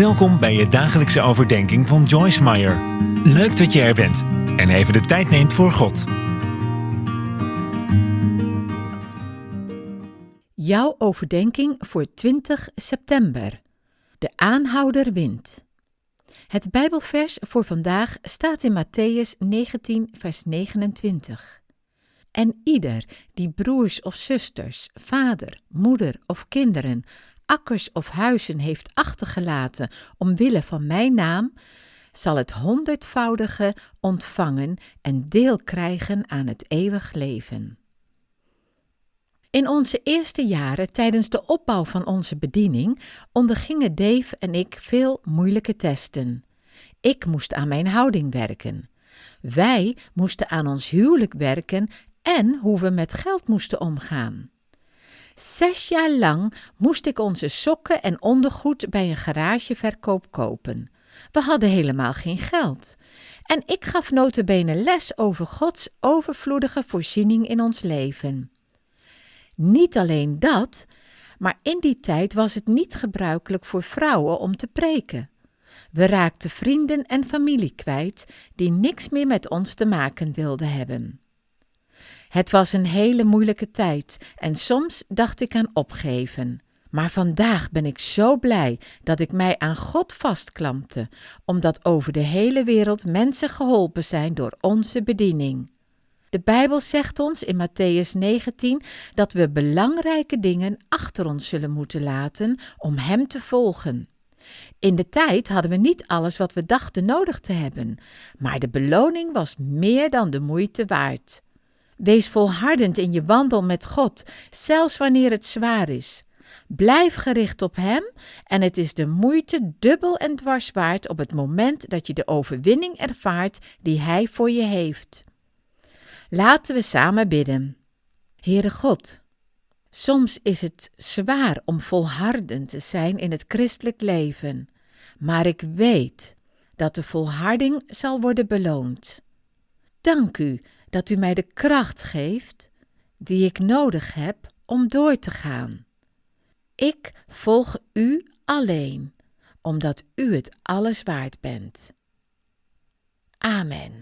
Welkom bij je dagelijkse overdenking van Joyce Meyer. Leuk dat je er bent en even de tijd neemt voor God. Jouw overdenking voor 20 september. De aanhouder wint. Het Bijbelvers voor vandaag staat in Matthäus 19, vers 29. En ieder die broers of zusters, vader, moeder of kinderen akkers of huizen heeft achtergelaten omwille van mijn naam, zal het honderdvoudige ontvangen en deel krijgen aan het eeuwig leven. In onze eerste jaren tijdens de opbouw van onze bediening ondergingen Dave en ik veel moeilijke testen. Ik moest aan mijn houding werken. Wij moesten aan ons huwelijk werken en hoe we met geld moesten omgaan. Zes jaar lang moest ik onze sokken en ondergoed bij een garageverkoop kopen. We hadden helemaal geen geld. En ik gaf notabene les over Gods overvloedige voorziening in ons leven. Niet alleen dat, maar in die tijd was het niet gebruikelijk voor vrouwen om te preken. We raakten vrienden en familie kwijt die niks meer met ons te maken wilden hebben. Het was een hele moeilijke tijd en soms dacht ik aan opgeven. Maar vandaag ben ik zo blij dat ik mij aan God vastklampte, omdat over de hele wereld mensen geholpen zijn door onze bediening. De Bijbel zegt ons in Matthäus 19 dat we belangrijke dingen achter ons zullen moeten laten om Hem te volgen. In de tijd hadden we niet alles wat we dachten nodig te hebben, maar de beloning was meer dan de moeite waard. Wees volhardend in je wandel met God, zelfs wanneer het zwaar is. Blijf gericht op Hem en het is de moeite dubbel en dwars waard op het moment dat je de overwinning ervaart die Hij voor je heeft. Laten we samen bidden. Heere God, soms is het zwaar om volhardend te zijn in het christelijk leven, maar ik weet dat de volharding zal worden beloond. Dank u dat u mij de kracht geeft die ik nodig heb om door te gaan. Ik volg u alleen, omdat u het alles waard bent. Amen.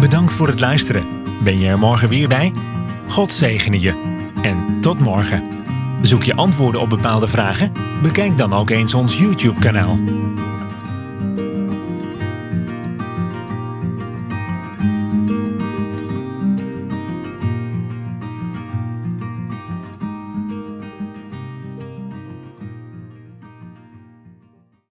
Bedankt voor het luisteren. Ben je er morgen weer bij? God zegene je. En tot morgen. Zoek je antwoorden op bepaalde vragen? Bekijk dan ook eens ons YouTube-kanaal.